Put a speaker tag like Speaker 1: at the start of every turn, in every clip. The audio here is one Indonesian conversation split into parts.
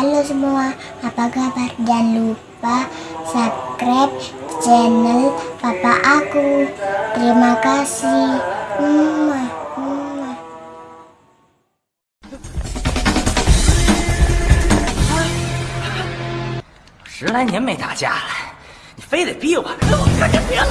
Speaker 1: Halo semua, apa kabar? Jangan lupa subscribe channel papa aku. Terima kasih. Mwah, mwah.
Speaker 2: 十来年没打架了，你非得逼我，我可就别了。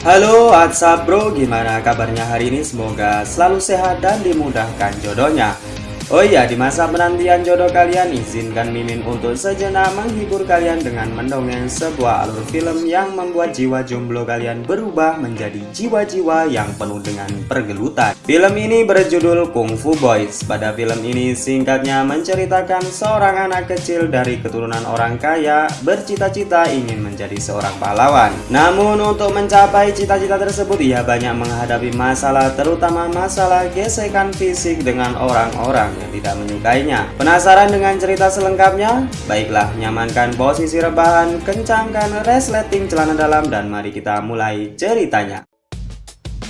Speaker 3: Halo WhatsApp bro, gimana kabarnya hari ini? Semoga selalu sehat dan dimudahkan jodohnya Oh iya, di masa penantian jodoh kalian, izinkan Mimin untuk sejenak menghibur kalian dengan mendongeng sebuah alur film yang membuat jiwa jomblo kalian berubah menjadi jiwa-jiwa yang penuh dengan pergelutan. Film ini berjudul Kung Fu Boys. Pada film ini singkatnya menceritakan seorang anak kecil dari keturunan orang kaya bercita-cita ingin menjadi seorang pahlawan. Namun untuk mencapai cita-cita tersebut ia banyak menghadapi masalah terutama masalah gesekan fisik dengan orang-orang yang tidak menyukainya. Penasaran dengan cerita selengkapnya? Baiklah, nyamankan posisi rebahan, kencangkan resleting celana dalam dan mari kita mulai ceritanya.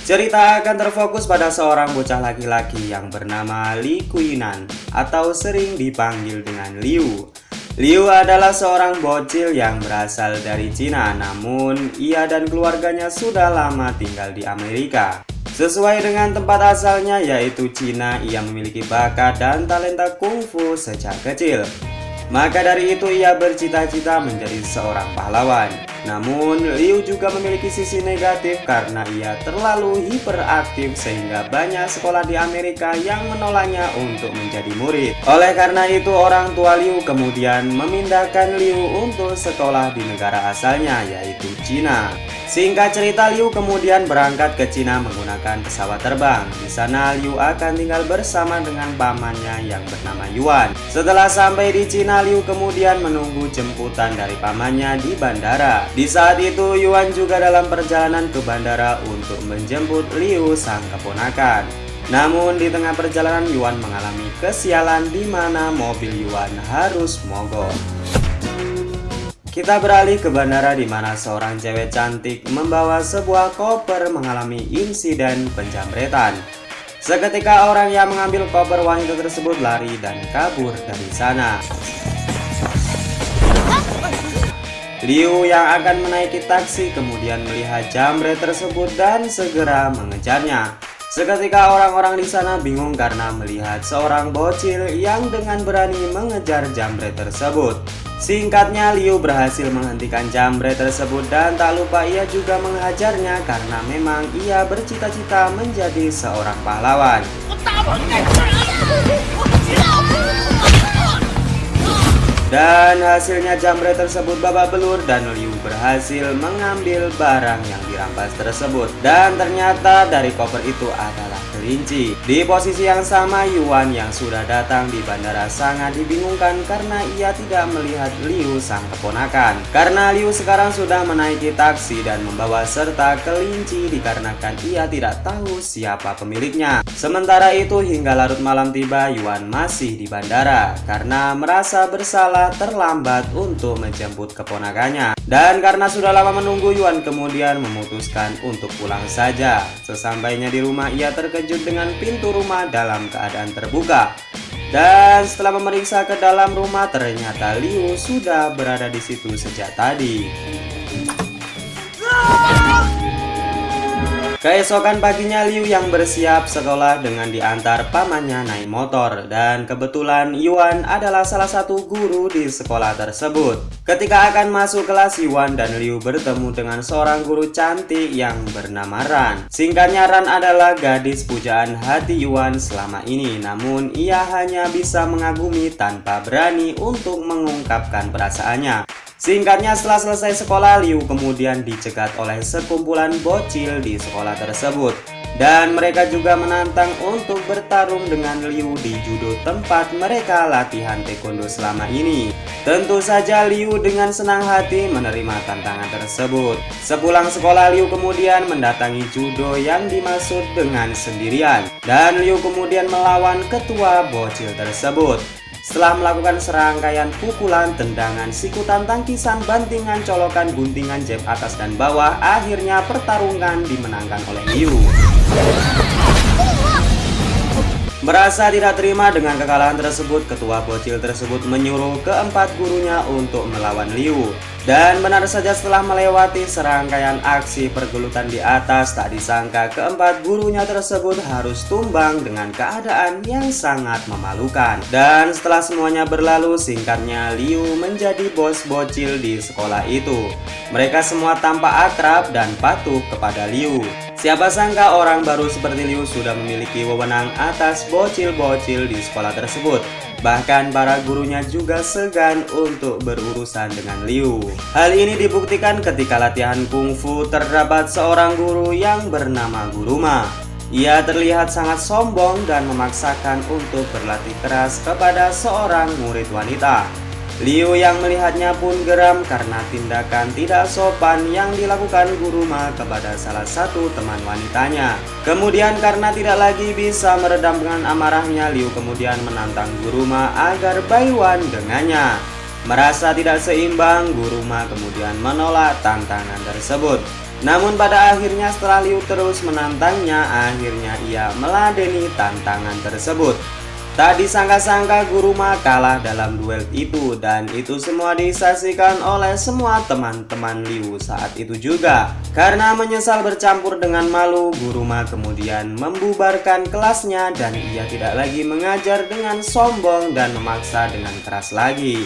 Speaker 3: Cerita akan terfokus pada seorang bocah laki-laki yang bernama Li Kuinan atau sering dipanggil dengan Liu. Liu adalah seorang bocil yang berasal dari Cina namun ia dan keluarganya sudah lama tinggal di Amerika. Sesuai dengan tempat asalnya yaitu Cina, ia memiliki bakat dan talenta kungfu sejak kecil. Maka dari itu ia bercita-cita menjadi seorang pahlawan. Namun Liu juga memiliki sisi negatif karena ia terlalu hiperaktif sehingga banyak sekolah di Amerika yang menolaknya untuk menjadi murid. Oleh karena itu orang tua Liu kemudian memindahkan Liu untuk sekolah di negara asalnya yaitu Cina. Singkat cerita Liu kemudian berangkat ke Cina menggunakan pesawat terbang. Di sana Liu akan tinggal bersama dengan pamannya yang bernama Yuan. Setelah sampai di Cina Liu kemudian menunggu jemputan dari pamannya di bandara. Di saat itu Yuan juga dalam perjalanan ke bandara untuk menjemput Liu sang keponakan. Namun di tengah perjalanan Yuan mengalami kesialan di mana mobil Yuan harus mogok. Kita beralih ke bandara di mana seorang cewek cantik membawa sebuah koper mengalami insiden penjamretan. Seketika orang yang mengambil koper wanita tersebut lari dan kabur dari sana. Liu yang akan menaiki taksi kemudian melihat jambret tersebut dan segera mengejarnya. Seketika orang-orang di sana bingung karena melihat seorang bocil yang dengan berani mengejar jambret tersebut. Singkatnya Liu berhasil menghentikan jambret tersebut dan tak lupa ia juga menghajarnya karena memang ia bercita-cita menjadi seorang pahlawan. Dan hasilnya jambret tersebut babak belur dan Liu berhasil mengambil barang yang dirampas tersebut. Dan ternyata dari koper itu adalah kelinci. Di posisi yang sama Yuan yang sudah datang di bandara sangat dibingungkan karena ia tidak melihat Liu sang keponakan. Karena Liu sekarang sudah menaiki taksi dan membawa serta kelinci dikarenakan ia tidak tahu siapa pemiliknya. Sementara itu hingga larut malam tiba Yuan masih di bandara karena merasa bersalah terlambat untuk menjemput keponakannya. Dan karena sudah lama menunggu Yuan kemudian memutuskan untuk pulang saja. Sesampainya di rumah ia terkejut dengan pintu rumah dalam keadaan terbuka. Dan setelah memeriksa ke dalam rumah ternyata Liu sudah berada di situ sejak tadi. Keesokan paginya Liu yang bersiap sekolah dengan diantar pamannya naik motor dan kebetulan Yuan adalah salah satu guru di sekolah tersebut. Ketika akan masuk kelas Yuan dan Liu bertemu dengan seorang guru cantik yang bernama Ran. Singkatnya Ran adalah gadis pujaan hati Yuan selama ini namun ia hanya bisa mengagumi tanpa berani untuk mengungkapkan perasaannya. Singkatnya setelah selesai sekolah Liu kemudian dicegat oleh sekumpulan bocil di sekolah tersebut dan mereka juga menantang untuk bertarung dengan Liu di judo tempat mereka latihan taekwondo selama ini. Tentu saja Liu dengan senang hati menerima tantangan tersebut. Sepulang sekolah Liu kemudian mendatangi judo yang dimaksud dengan sendirian dan Liu kemudian melawan ketua bocil tersebut. Setelah melakukan serangkaian pukulan, tendangan, sikutan, tangkisan, bantingan, colokan, guntingan, jab atas dan bawah, akhirnya pertarungan dimenangkan oleh Liu. Merasa tidak terima dengan kekalahan tersebut, ketua bocil tersebut menyuruh keempat gurunya untuk melawan Liu. Dan benar saja setelah melewati serangkaian aksi pergelutan di atas, tak disangka keempat gurunya tersebut harus tumbang dengan keadaan yang sangat memalukan. Dan setelah semuanya berlalu, singkatnya Liu menjadi bos bocil di sekolah itu. Mereka semua tampak akrab dan patuh kepada Liu. Siapa sangka orang baru seperti Liu sudah memiliki wewenang atas bocil-bocil di sekolah tersebut. Bahkan para gurunya juga segan untuk berurusan dengan Liu. Hal ini dibuktikan ketika latihan kungfu terdapat seorang guru yang bernama Guruma. Ia terlihat sangat sombong dan memaksakan untuk berlatih keras kepada seorang murid wanita. Liu yang melihatnya pun geram karena tindakan tidak sopan yang dilakukan Guru Ma kepada salah satu teman wanitanya. Kemudian karena tidak lagi bisa meredam dengan amarahnya, Liu kemudian menantang Guru Ma agar Baiwan dengannya. Merasa tidak seimbang, Guru Ma kemudian menolak tantangan tersebut. Namun pada akhirnya setelah Liu terus menantangnya, akhirnya ia meladeni tantangan tersebut. Tak disangka-sangka Guru Ma kalah dalam duel itu dan itu semua disaksikan oleh semua teman-teman Liu saat itu juga. Karena menyesal bercampur dengan malu, Guru Ma kemudian membubarkan kelasnya dan ia tidak lagi mengajar dengan sombong dan memaksa dengan keras lagi.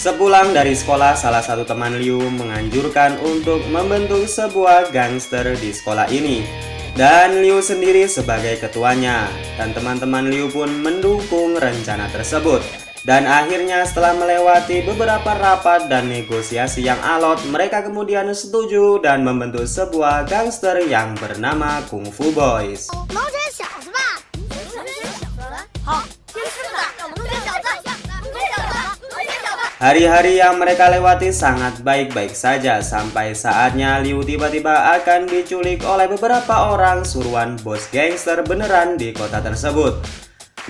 Speaker 3: Sepulang dari sekolah, salah satu teman Liu menganjurkan untuk membentuk sebuah gangster di sekolah ini dan Liu sendiri sebagai ketuanya. Dan teman-teman Liu pun mendukung rencana tersebut. Dan akhirnya setelah melewati beberapa rapat dan negosiasi yang alot mereka kemudian setuju dan membentuk sebuah gangster yang bernama Kung Fu Boys Hari-hari yang mereka lewati sangat baik-baik saja sampai saatnya Liu tiba-tiba akan diculik oleh beberapa orang suruhan bos gangster beneran di kota tersebut.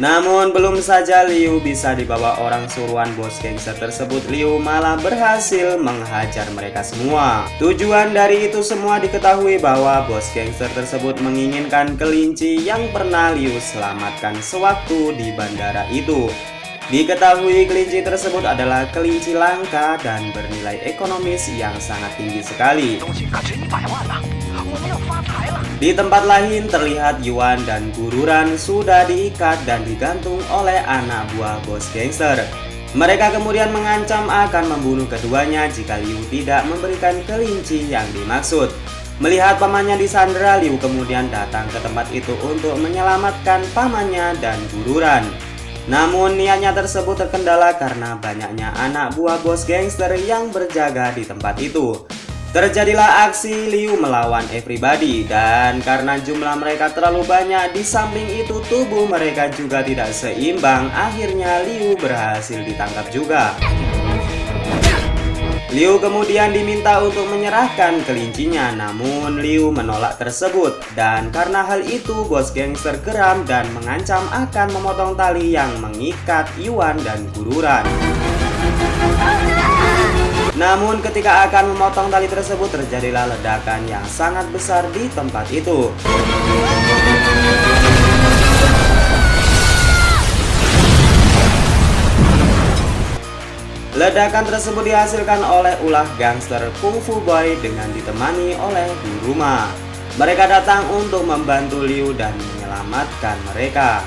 Speaker 3: Namun belum saja Liu bisa dibawa orang suruhan bos gangster tersebut Liu malah berhasil menghajar mereka semua Tujuan dari itu semua diketahui bahwa bos gangster tersebut menginginkan kelinci yang pernah Liu selamatkan sewaktu di bandara itu Diketahui kelinci tersebut adalah kelinci langka dan bernilai ekonomis yang sangat tinggi sekali. Di tempat lain terlihat Yuan dan Gururan sudah diikat dan digantung oleh anak buah bos gangster. Mereka kemudian mengancam akan membunuh keduanya jika Liu tidak memberikan kelinci yang dimaksud. Melihat pamannya di Sandra, Liu kemudian datang ke tempat itu untuk menyelamatkan pamannya dan Gururan. Namun niatnya tersebut terkendala karena banyaknya anak buah bos gangster yang berjaga di tempat itu. Terjadilah aksi Liu melawan everybody dan karena jumlah mereka terlalu banyak di samping itu tubuh mereka juga tidak seimbang akhirnya Liu berhasil ditangkap juga. Liu kemudian diminta untuk menyerahkan kelincinya namun Liu menolak tersebut dan karena hal itu bos gangster geram dan mengancam akan memotong tali yang mengikat Yuan dan Gururan. Namun ketika akan memotong tali tersebut terjadilah ledakan yang sangat besar di tempat itu. Ledakan tersebut dihasilkan oleh ulah gangster Kung Fu Boy dengan ditemani oleh Guruma. Mereka datang untuk membantu Liu dan menyelamatkan mereka.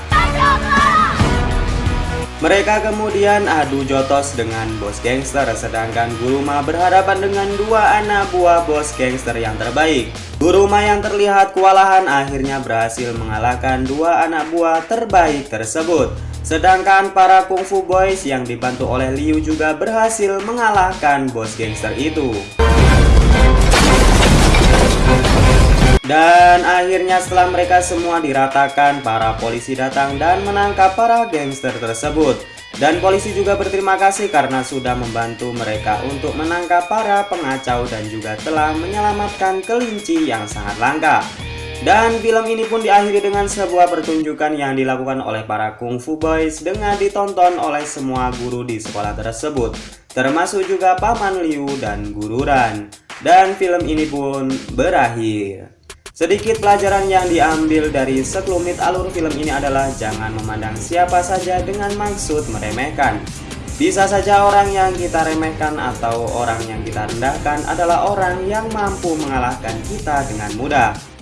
Speaker 3: Mereka kemudian adu jotos dengan bos gangster sedangkan Guruma berhadapan dengan dua anak buah bos gangster yang terbaik. Guruma yang terlihat kewalahan akhirnya berhasil mengalahkan dua anak buah terbaik tersebut. Sedangkan para kungfu boys yang dibantu oleh Liu juga berhasil mengalahkan bos gangster itu. Dan akhirnya setelah mereka semua diratakan, para polisi datang dan menangkap para gangster tersebut. Dan polisi juga berterima kasih karena sudah membantu mereka untuk menangkap para pengacau dan juga telah menyelamatkan kelinci yang sangat langka. Dan film ini pun diakhiri dengan sebuah pertunjukan yang dilakukan oleh para Kung Fu Boys dengan ditonton oleh semua guru di sekolah tersebut, termasuk juga Paman Liu dan Guru Ran. Dan film ini pun berakhir. Sedikit pelajaran yang diambil dari sekelumit alur film ini adalah jangan memandang siapa saja dengan maksud meremehkan. Bisa saja orang yang kita remehkan atau orang yang kita rendahkan adalah orang yang mampu mengalahkan kita dengan mudah.